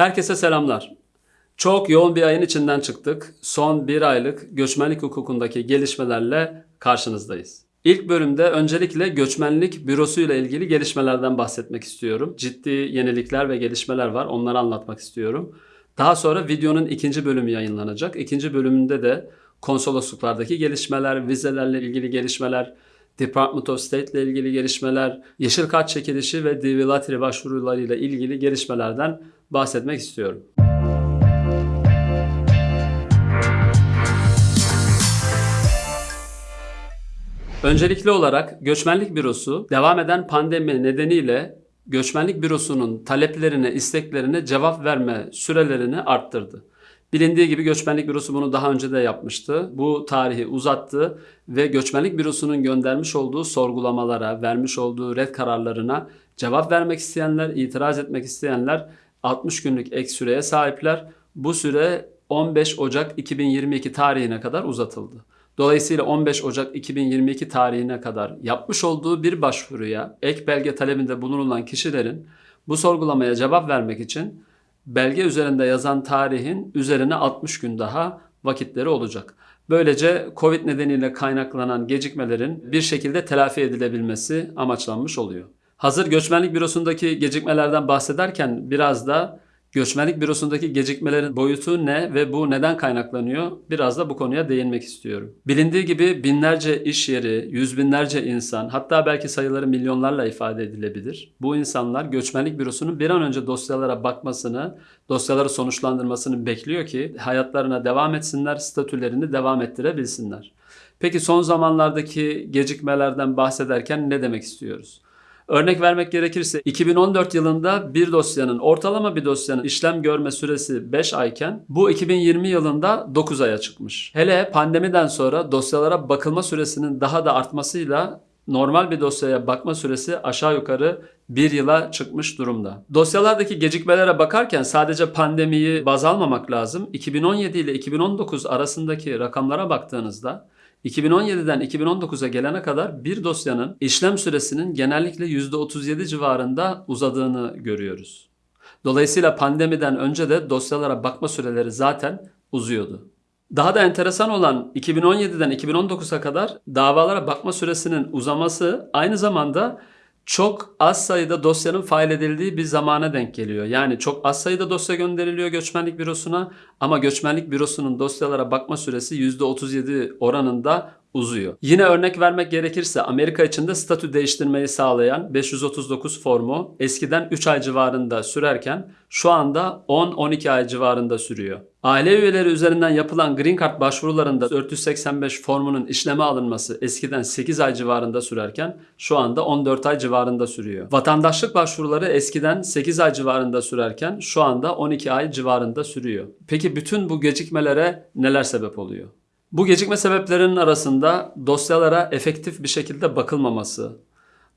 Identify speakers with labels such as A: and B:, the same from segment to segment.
A: Herkese selamlar. Çok yoğun bir ayın içinden çıktık. Son bir aylık göçmenlik hukukundaki gelişmelerle karşınızdayız. İlk bölümde öncelikle göçmenlik bürosu ile ilgili gelişmelerden bahsetmek istiyorum. Ciddi yenilikler ve gelişmeler var. Onları anlatmak istiyorum. Daha sonra videonun ikinci bölümü yayınlanacak. İkinci bölümünde de konsolosluklardaki gelişmeler, vizelerle ilgili gelişmeler, Department of State ile ilgili gelişmeler, yeşil kart çekilişi ve DV Lottery başvurularıyla ilgili gelişmelerden bahsetmek istiyorum. Öncelikli olarak Göçmenlik Bürosu devam eden pandemi nedeniyle Göçmenlik Bürosu'nun taleplerine, isteklerine cevap verme sürelerini arttırdı. Bilindiği gibi Göçmenlik Bürosu bunu daha önce de yapmıştı. Bu tarihi uzattı ve Göçmenlik Bürosu'nun göndermiş olduğu sorgulamalara, vermiş olduğu red kararlarına cevap vermek isteyenler, itiraz etmek isteyenler 60 günlük ek süreye sahipler. Bu süre 15 Ocak 2022 tarihine kadar uzatıldı. Dolayısıyla 15 Ocak 2022 tarihine kadar yapmış olduğu bir başvuruya ek belge talebinde bulunulan kişilerin bu sorgulamaya cevap vermek için belge üzerinde yazan tarihin üzerine 60 gün daha vakitleri olacak. Böylece Covid nedeniyle kaynaklanan gecikmelerin bir şekilde telafi edilebilmesi amaçlanmış oluyor. Hazır göçmenlik bürosundaki gecikmelerden bahsederken biraz da göçmenlik bürosundaki gecikmelerin boyutu ne ve bu neden kaynaklanıyor? Biraz da bu konuya değinmek istiyorum. Bilindiği gibi binlerce iş yeri, yüz binlerce insan, hatta belki sayıları milyonlarla ifade edilebilir. Bu insanlar göçmenlik bürosunun bir an önce dosyalara bakmasını, dosyaları sonuçlandırmasını bekliyor ki hayatlarına devam etsinler, statülerini devam ettirebilsinler. Peki son zamanlardaki gecikmelerden bahsederken ne demek istiyoruz? Örnek vermek gerekirse 2014 yılında bir dosyanın ortalama bir dosyanın işlem görme süresi 5 ayken bu 2020 yılında 9 aya çıkmış. Hele pandemiden sonra dosyalara bakılma süresinin daha da artmasıyla normal bir dosyaya bakma süresi aşağı yukarı bir yıla çıkmış durumda. Dosyalardaki gecikmelere bakarken sadece pandemiyi baz almamak lazım. 2017 ile 2019 arasındaki rakamlara baktığınızda 2017'den 2019'a gelene kadar bir dosyanın işlem süresinin genellikle %37 civarında uzadığını görüyoruz. Dolayısıyla pandemiden önce de dosyalara bakma süreleri zaten uzuyordu. Daha da enteresan olan 2017'den 2019'a kadar davalara bakma süresinin uzaması aynı zamanda çok az sayıda dosyanın fail edildiği bir zamana denk geliyor. Yani çok az sayıda dosya gönderiliyor göçmenlik bürosuna ama göçmenlik bürosunun dosyalara bakma süresi %37 oranında uzuyor. Yine örnek vermek gerekirse Amerika içinde statü değiştirmeyi sağlayan 539 formu eskiden 3 ay civarında sürerken şu anda 10-12 ay civarında sürüyor. Aile üyeleri üzerinden yapılan Green Card başvurularında 485 formunun işleme alınması eskiden 8 ay civarında sürerken şu anda 14 ay civarında sürüyor. Vatandaşlık başvuruları eskiden 8 ay civarında sürerken şu anda 12 ay civarında sürüyor. Peki bütün bu gecikmelere neler sebep oluyor? Bu gecikme sebeplerinin arasında dosyalara efektif bir şekilde bakılmaması,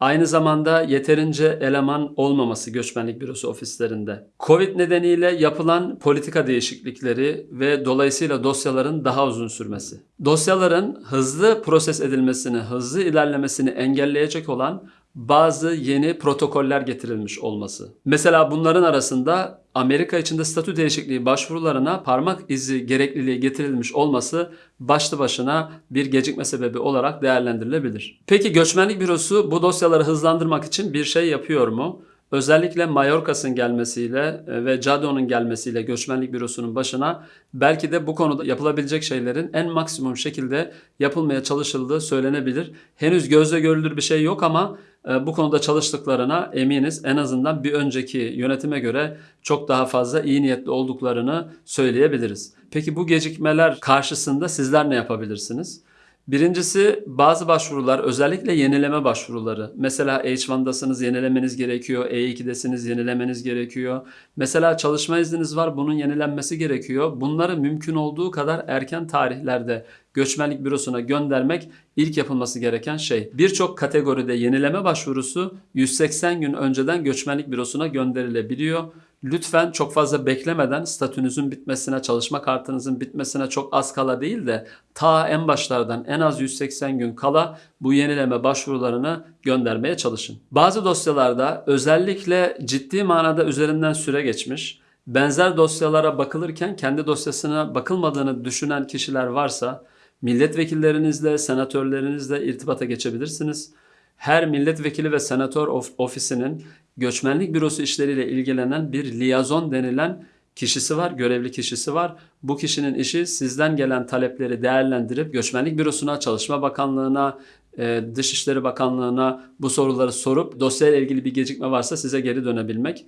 A: aynı zamanda yeterince eleman olmaması göçmenlik bürosu ofislerinde, Covid nedeniyle yapılan politika değişiklikleri ve dolayısıyla dosyaların daha uzun sürmesi, dosyaların hızlı proses edilmesini, hızlı ilerlemesini engelleyecek olan bazı yeni protokoller getirilmiş olması. Mesela bunların arasında Amerika içinde statü değişikliği başvurularına parmak izi gerekliliği getirilmiş olması başlı başına bir gecikme sebebi olarak değerlendirilebilir. Peki göçmenlik bürosu bu dosyaları hızlandırmak için bir şey yapıyor mu? Özellikle Mayorkas'ın gelmesiyle e, ve Cado'nun gelmesiyle göçmenlik bürosunun başına belki de bu konuda yapılabilecek şeylerin en maksimum şekilde yapılmaya çalışıldığı söylenebilir. Henüz gözle görülür bir şey yok ama bu konuda çalıştıklarına eminiz. En azından bir önceki yönetime göre çok daha fazla iyi niyetli olduklarını söyleyebiliriz. Peki bu gecikmeler karşısında sizler ne yapabilirsiniz? Birincisi bazı başvurular özellikle yenileme başvuruları. Mesela H1'dasınız yenilemeniz gerekiyor. E2'desiniz yenilemeniz gerekiyor. Mesela çalışma izniniz var bunun yenilenmesi gerekiyor. Bunları mümkün olduğu kadar erken tarihlerde göçmenlik bürosuna göndermek ilk yapılması gereken şey. Birçok kategoride yenileme başvurusu 180 gün önceden göçmenlik bürosuna gönderilebiliyor. Lütfen çok fazla beklemeden statünüzün bitmesine, çalışma kartınızın bitmesine çok az kala değil de ta en başlardan en az 180 gün kala bu yenileme başvurularını göndermeye çalışın. Bazı dosyalarda özellikle ciddi manada üzerinden süre geçmiş benzer dosyalara bakılırken kendi dosyasına bakılmadığını düşünen kişiler varsa milletvekillerinizle, senatörlerinizle irtibata geçebilirsiniz. Her milletvekili ve senatör of- ofisinin göçmenlik bürosu işleriyle ilgilenen bir liyazon denilen kişisi var, görevli kişisi var. Bu kişinin işi sizden gelen talepleri değerlendirip göçmenlik bürosuna, Çalışma Bakanlığı'na, e, Dışişleri Bakanlığı'na bu soruları sorup dosyayla ilgili bir gecikme varsa size geri dönebilmek.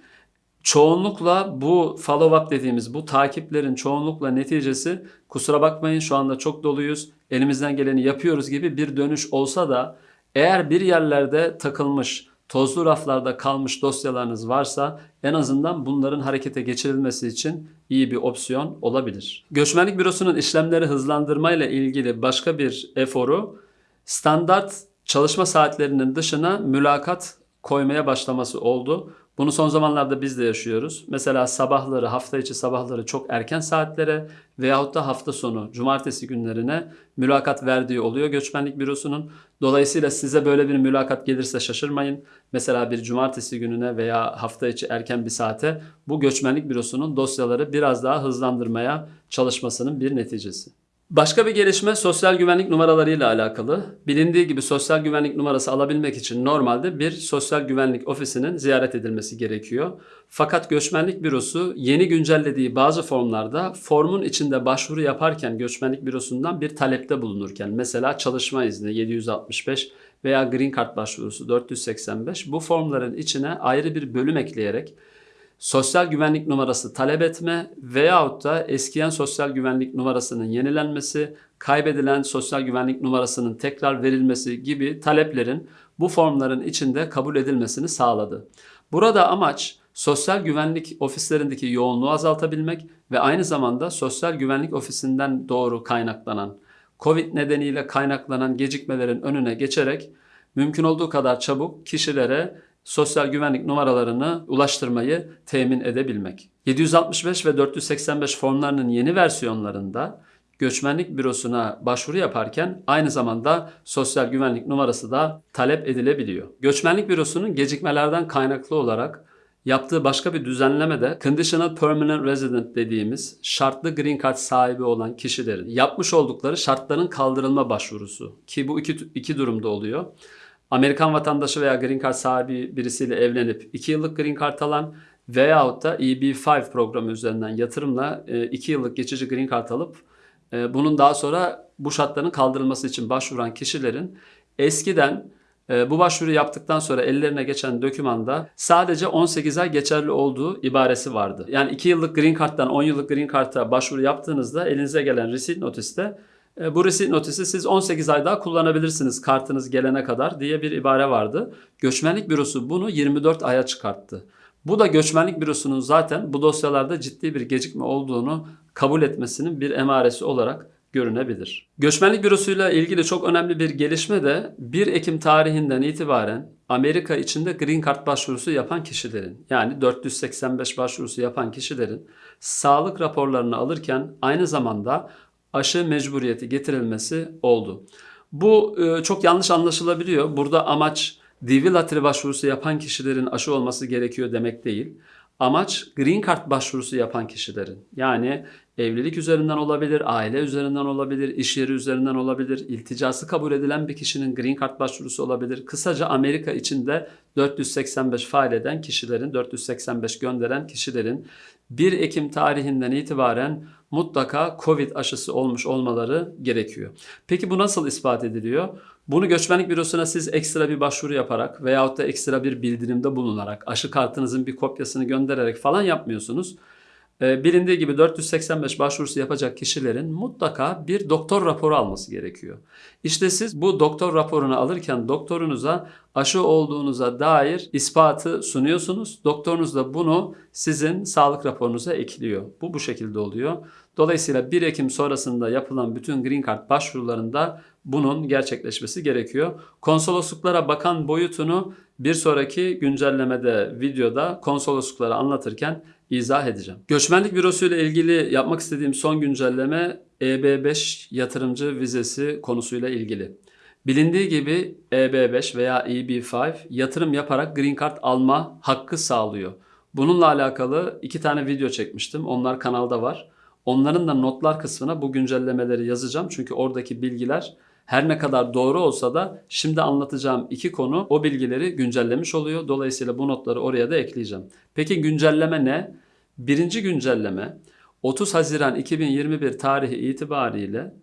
A: Çoğunlukla bu follow-up dediğimiz bu takiplerin çoğunlukla neticesi kusura bakmayın şu anda çok doluyuz, elimizden geleni yapıyoruz gibi bir dönüş olsa da eğer bir yerlerde takılmış, tozlu raflarda kalmış dosyalarınız varsa en azından bunların harekete geçirilmesi için iyi bir opsiyon olabilir. Göçmenlik Bürosu'nun işlemleri hızlandırmayla ilgili başka bir eforu standart çalışma saatlerinin dışına mülakat koymaya başlaması oldu. Bunu son zamanlarda biz de yaşıyoruz. Mesela sabahları, hafta içi sabahları çok erken saatlere veyahut da hafta sonu, cumartesi günlerine mülakat verdiği oluyor göçmenlik bürosunun. Dolayısıyla size böyle bir mülakat gelirse şaşırmayın. Mesela bir cumartesi gününe veya hafta içi erken bir saate bu göçmenlik bürosunun dosyaları biraz daha hızlandırmaya çalışmasının bir neticesi. Başka bir gelişme sosyal güvenlik numaralarıyla alakalı. Bilindiği gibi sosyal güvenlik numarası alabilmek için normalde bir sosyal güvenlik ofisinin ziyaret edilmesi gerekiyor. Fakat göçmenlik bürosu yeni güncellediği bazı formlarda formun içinde başvuru yaparken göçmenlik bürosundan bir talepte bulunurken mesela çalışma izni 765 veya green card başvurusu 485 bu formların içine ayrı bir bölüm ekleyerek sosyal güvenlik numarası talep etme veyahut da eskiyen sosyal güvenlik numarasının yenilenmesi, kaybedilen sosyal güvenlik numarasının tekrar verilmesi gibi taleplerin bu formların içinde kabul edilmesini sağladı. Burada amaç sosyal güvenlik ofislerindeki yoğunluğu azaltabilmek ve aynı zamanda sosyal güvenlik ofisinden doğru kaynaklanan COVID nedeniyle kaynaklanan gecikmelerin önüne geçerek mümkün olduğu kadar çabuk kişilere sosyal güvenlik numaralarını ulaştırmayı temin edebilmek. 765 ve 485 formlarının yeni versiyonlarında göçmenlik bürosuna başvuru yaparken aynı zamanda sosyal güvenlik numarası da talep edilebiliyor. Göçmenlik bürosunun gecikmelerden kaynaklı olarak yaptığı başka bir düzenleme de Conditional Permanent Resident dediğimiz şartlı green card sahibi olan kişilerin yapmış oldukları şartların kaldırılma başvurusu ki bu iki, iki durumda oluyor. Amerikan vatandaşı veya green card sahibi birisiyle evlenip 2 yıllık green card alan veyahut da EB5 programı üzerinden yatırımla 2 yıllık geçici green card alıp e, bunun daha sonra bu şartların kaldırılması için başvuran kişilerin eskiden e, bu başvuru yaptıktan sonra ellerine geçen dokümanda sadece 18 ay geçerli olduğu ibaresi vardı. Yani 2 yıllık green card'dan 10 yıllık green card'a başvuru yaptığınızda elinize gelen receipt notiste e, bu receipt notisi siz 18 ay daha kullanabilirsiniz kartınız gelene kadar diye bir ibare vardı. Göçmenlik bürosu bunu 24 aya çıkarttı. Bu da göçmenlik bürosunun zaten bu dosyalarda ciddi bir gecikme olduğunu kabul etmesinin bir emaresi olarak görünebilir. Göçmenlik bürosuyla ilgili çok önemli bir gelişme de 1 Ekim tarihinden itibaren Amerika içinde green card başvurusu yapan kişilerin yani 485 başvurusu yapan kişilerin sağlık raporlarını alırken aynı zamanda aşı mecburiyeti getirilmesi oldu. Bu e, çok yanlış anlaşılabiliyor. Burada amaç DV latri başvurusu yapan kişilerin aşı olması gerekiyor demek değil. Amaç green card başvurusu yapan kişilerin yani evlilik üzerinden olabilir, aile üzerinden olabilir, iş yeri üzerinden olabilir, ilticası kabul edilen bir kişinin green card başvurusu olabilir. Kısaca Amerika içinde 485 faal eden kişilerin, 485 gönderen kişilerin 1 Ekim tarihinden itibaren mutlaka Covid aşısı olmuş olmaları gerekiyor. Peki bu nasıl ispat ediliyor? Bunu göçmenlik bürosuna siz ekstra bir başvuru yaparak veyahut da ekstra bir bildirimde bulunarak aşı kartınızın bir kopyasını göndererek falan yapmıyorsunuz. Ee, bilindiği gibi 485 başvurusu yapacak kişilerin mutlaka bir doktor raporu alması gerekiyor. İşte siz bu doktor raporunu alırken doktorunuza aşı olduğunuza dair ispatı sunuyorsunuz. Doktorunuz da bunu sizin sağlık raporunuza ekliyor. Bu bu şekilde oluyor. Dolayısıyla 1 Ekim sonrasında yapılan bütün Green Card başvurularında bunun gerçekleşmesi gerekiyor. Konsolosluklara bakan boyutunu bir sonraki güncellemede videoda konsoloslukları anlatırken izah edeceğim. Göçmenlik bürosu ile ilgili yapmak istediğim son güncelleme EB5 yatırımcı vizesi konusuyla ilgili. Bilindiği gibi EB5 veya EB5 yatırım yaparak Green Card alma hakkı sağlıyor. Bununla alakalı iki tane video çekmiştim. Onlar kanalda var. Onların da notlar kısmına bu güncellemeleri yazacağım. Çünkü oradaki bilgiler her ne kadar doğru olsa da şimdi anlatacağım iki konu o bilgileri güncellemiş oluyor. Dolayısıyla bu notları oraya da ekleyeceğim. Peki güncelleme ne? Birinci güncelleme 30 Haziran 2021 tarihi itibariyle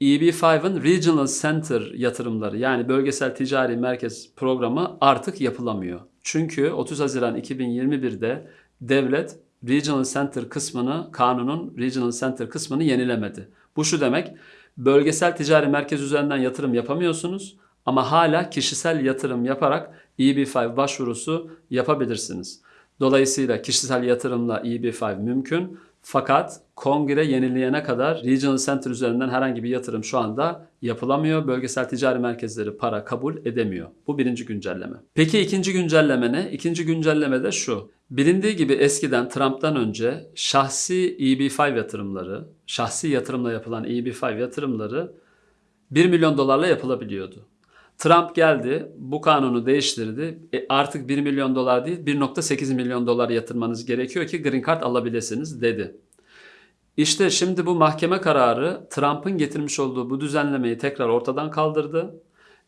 A: EB5'ın Regional Center yatırımları yani bölgesel ticari merkez programı artık yapılamıyor. Çünkü 30 Haziran 2021'de devlet Regional Center kısmını, kanunun Regional Center kısmını yenilemedi. Bu şu demek, bölgesel ticari merkez üzerinden yatırım yapamıyorsunuz ama hala kişisel yatırım yaparak EB5 başvurusu yapabilirsiniz. Dolayısıyla kişisel yatırımla EB5 mümkün. Fakat kongre yenileyene kadar Regional Center üzerinden herhangi bir yatırım şu anda yapılamıyor. Bölgesel ticari merkezleri para kabul edemiyor. Bu birinci güncelleme. Peki ikinci güncelleme ne? İkinci güncelleme de şu. Bilindiği gibi eskiden Trump'tan önce şahsi EB5 yatırımları, şahsi yatırımla yapılan EB5 yatırımları 1 milyon dolarla yapılabiliyordu. Trump geldi, bu kanunu değiştirdi. E artık 1 milyon dolar değil, 1.8 milyon dolar yatırmanız gerekiyor ki green card alabilirsiniz dedi. İşte şimdi bu mahkeme kararı Trump'ın getirmiş olduğu bu düzenlemeyi tekrar ortadan kaldırdı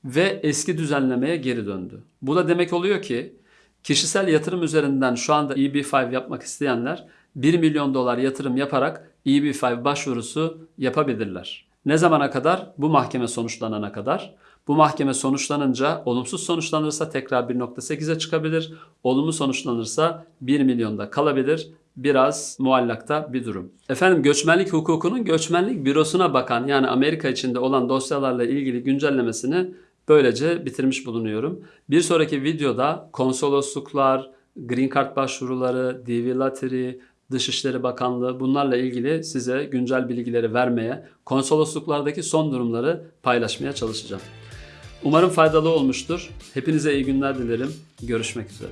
A: ve eski düzenlemeye geri döndü. Bu da demek oluyor ki kişisel yatırım üzerinden şu anda EB5 yapmak isteyenler 1 milyon dolar yatırım yaparak EB5 başvurusu yapabilirler. Ne zamana kadar? Bu mahkeme sonuçlanana kadar. Bu mahkeme sonuçlanınca olumsuz sonuçlanırsa tekrar 1.8'e çıkabilir. Olumlu sonuçlanırsa 1 milyonda kalabilir. Biraz muallakta bir durum. Efendim göçmenlik hukukunun göçmenlik bürosuna bakan yani Amerika içinde olan dosyalarla ilgili güncellemesini böylece bitirmiş bulunuyorum. Bir sonraki videoda konsolosluklar, green card başvuruları, DV Lottery, Dışişleri Bakanlığı bunlarla ilgili size güncel bilgileri vermeye, konsolosluklardaki son durumları paylaşmaya çalışacağım. Umarım faydalı olmuştur. Hepinize iyi günler dilerim. Görüşmek üzere.